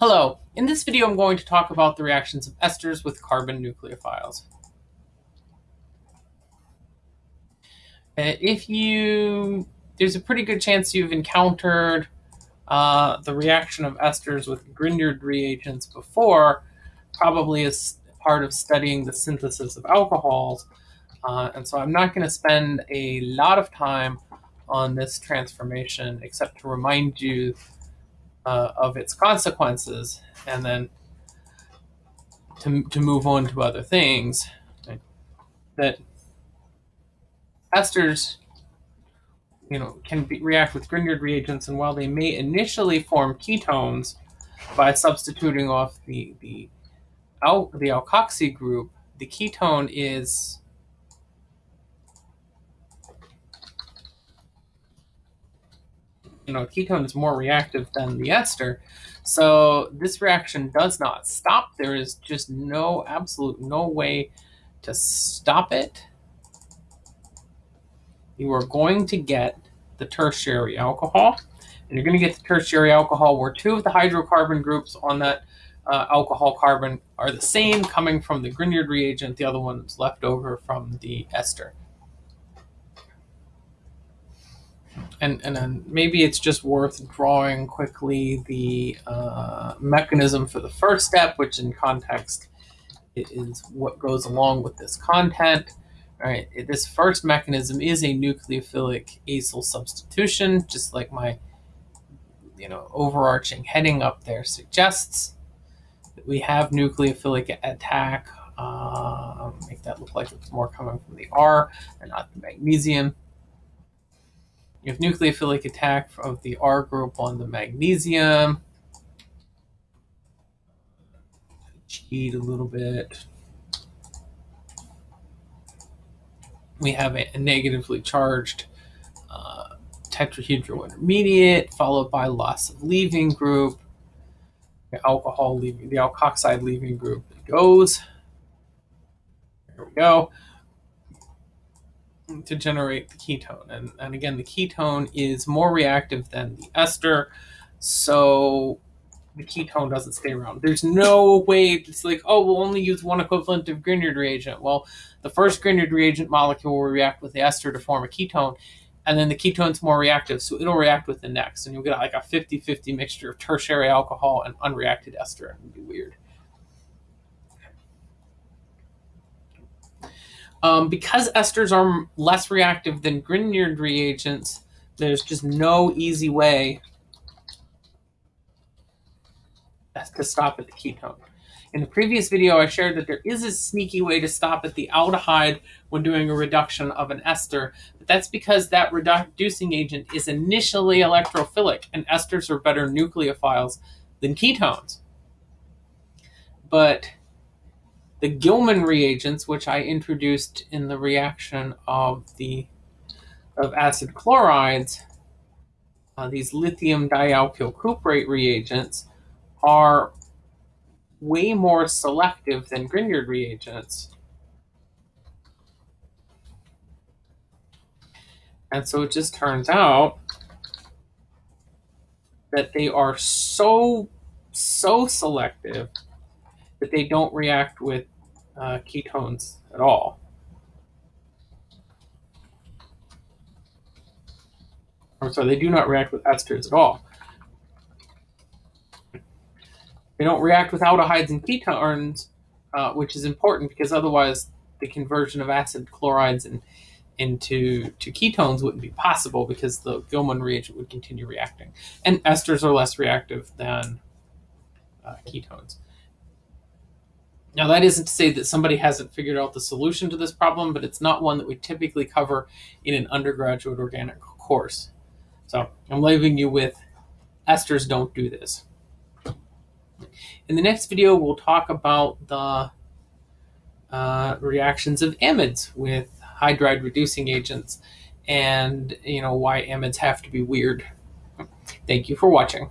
Hello, in this video I'm going to talk about the reactions of esters with carbon nucleophiles. Uh, if you, there's a pretty good chance you've encountered uh, the reaction of esters with Grignard reagents before, probably as part of studying the synthesis of alcohols. Uh, and so I'm not going to spend a lot of time on this transformation except to remind you uh, of its consequences and then to, to move on to other things that esters you know can be, react with Grignard reagents and while they may initially form ketones by substituting off the the al the alkoxy group the ketone is you know, ketone is more reactive than the ester. So this reaction does not stop. There is just no absolute no way to stop it. You are going to get the tertiary alcohol. And you're going to get the tertiary alcohol where two of the hydrocarbon groups on that uh, alcohol carbon are the same coming from the Grignard reagent. The other one is left over from the ester. And and then maybe it's just worth drawing quickly the uh, mechanism for the first step, which in context is what goes along with this content. All right, this first mechanism is a nucleophilic acyl substitution, just like my you know overarching heading up there suggests. That we have nucleophilic attack. Uh, make that look like it's more coming from the R and not the magnesium. You have nucleophilic attack of the R group on the magnesium. Cheat a little bit. We have a, negatively charged uh, tetrahedral intermediate, followed by loss of leaving group. The alcohol leaving, the alkoxide leaving group goes. There we go to generate the ketone. And, and again, the ketone is more reactive than the ester, so the ketone doesn't stay around. There's no way it's like, oh, we'll only use one equivalent of Grignard reagent. Well, the first Grignard reagent molecule will react with the ester to form a ketone, and then the ketone's more reactive, so it'll react with the next, and you'll get like a 50-50 mixture of tertiary alcohol and unreacted ester. It'd be weird. Um, because esters are less reactive than Grignard reagents, there's just no easy way to stop at the ketone. In the previous video, I shared that there is a sneaky way to stop at the aldehyde when doing a reduction of an ester, but that's because that reducing agent is initially electrophilic, and esters are better nucleophiles than ketones. But the Gilman reagents, which I introduced in the reaction of the of acid chlorides, uh, these lithium dialkyl cuprate reagents are way more selective than Grignard reagents. And so it just turns out that they are so, so selective that they don't react with uh, ketones at all. Or sorry, they do not react with esters at all. They don't react with aldehydes and ketones, uh, which is important because otherwise the conversion of acid chlorides and into to ketones wouldn't be possible because the Gilman reagent would continue reacting. And esters are less reactive than uh, ketones. Now, that isn't to say that somebody hasn't figured out the solution to this problem, but it's not one that we typically cover in an undergraduate organic course. So I'm leaving you with esters don't do this. In the next video, we'll talk about the uh, reactions of amides with hydride reducing agents and you know why amides have to be weird. Thank you for watching.